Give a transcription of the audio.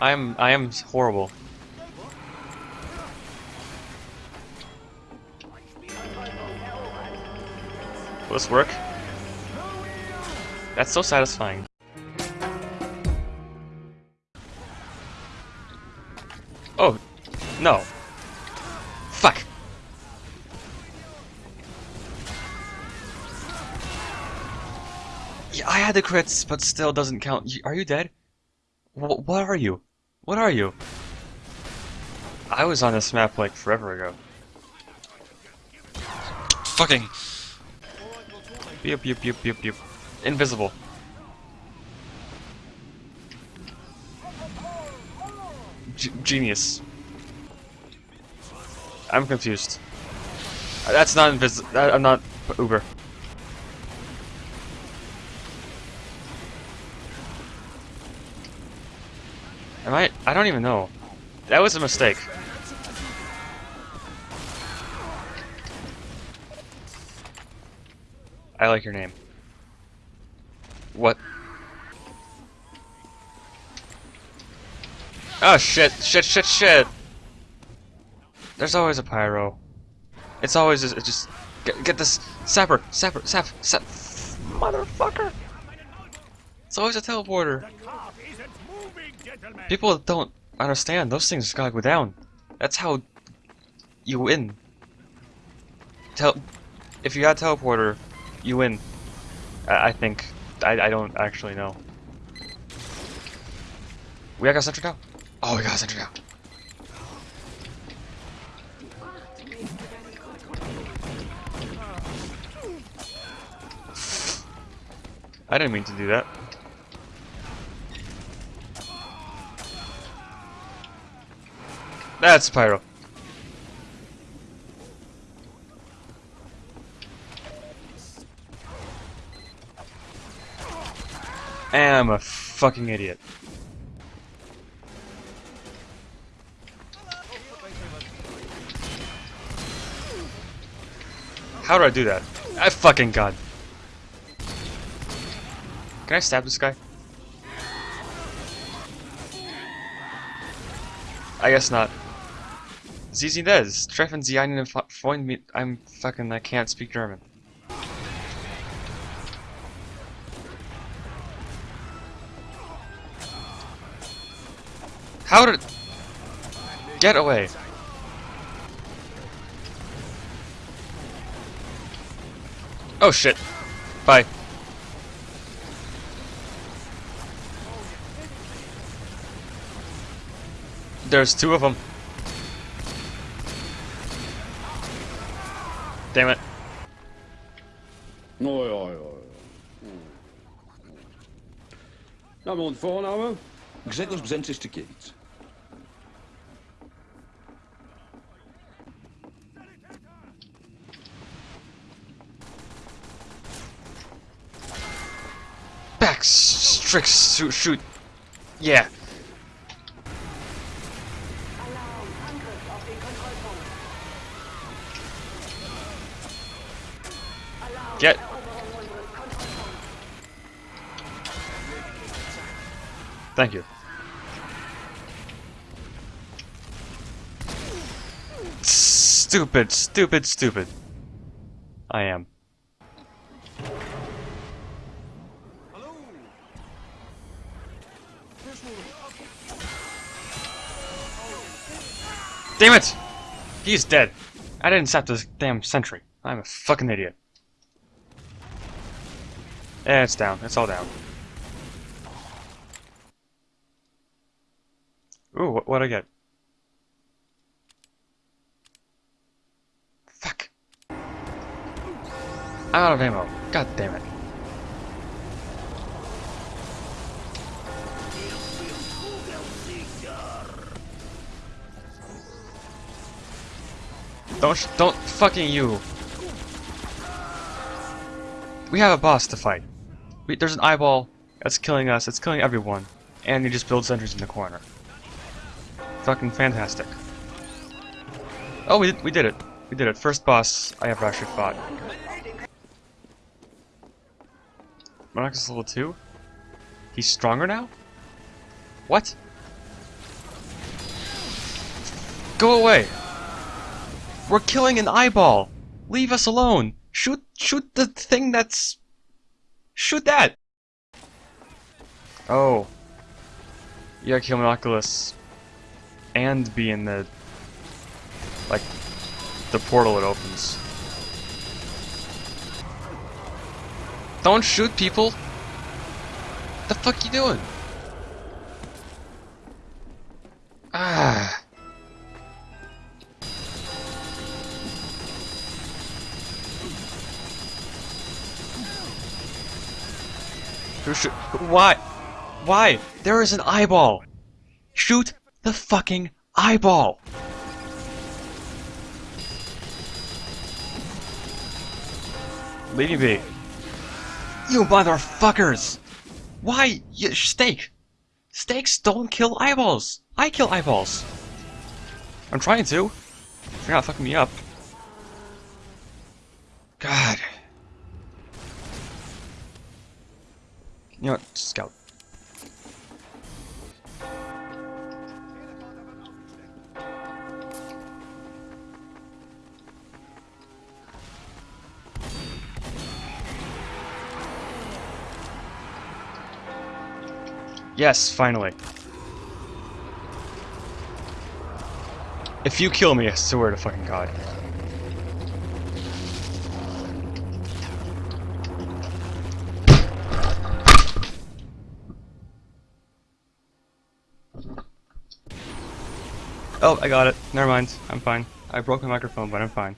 I am I am horrible. Will this work? That's so satisfying. Oh, no. Fuck. Yeah, I had the crits, but still doesn't count. Are you dead? Wh what are you? What are you? I was on this map like forever ago. Fucking. Beep, beep, beep, beep, beep. Invisible. G genius. I'm confused. That's not invis- I'm not Uber. Am I? I don't even know. That was a mistake. I like your name. What? Oh shit, shit, shit, shit! There's always a pyro. It's always just, just get, get this sapper, sapper, sap, sap, motherfucker! It's always a teleporter. People don't understand. Those things gotta go down. That's how you win. Tel if you got a teleporter, you win. I, I think. I, I don't actually know. We got a sentry now? Oh, we got a sentry now. I didn't mean to do that. That's Pyro. And I'm a fucking idiot. How do I do that? I fucking god. Can I stab this guy? I guess not. Sie sind es. Treffen Sie einen Freund mit... I'm fucking... I can't speak German. How did... Get away. Oh shit. Bye. There's two of them. Damn it. Oj, oj, oj. Namen und Vorname? Grzegorz Brzęczyszczykiewicz. Back, strict, shoot, shoot. Yeah. Get. Thank you. Stupid, stupid, stupid. I am. Damn it! He's dead. I didn't set this damn sentry. I'm a fucking idiot. Yeah, it's down. It's all down. Ooh, what, what'd I get? Fuck. I'm out of ammo. God damn it. Don't, don't fucking you. We have a boss to fight. We, there's an eyeball that's killing us, it's killing everyone, and you just build sentries in the corner. Fucking fantastic. Oh, we did, we did it. We did it. First boss I ever actually fought. Monarch level 2? He's stronger now? What? Go away! We're killing an eyeball! Leave us alone! Shoot shoot the thing that's Shoot that! Oh. You gotta kill Monoculus and be in the like the portal it opens. Don't shoot people! What the fuck you doing? Who should? Why? Why? There is an eyeball. Shoot the fucking eyeball. Leave me. You motherfuckers! Why? You, steak! Steaks don't kill eyeballs! I kill eyeballs! I'm trying to. You're not fucking me up. God. You know what? Scout. Yes, finally. If you kill me, I swear to fucking god. Oh, I got it. Never mind. I'm fine. I broke my microphone, but I'm fine.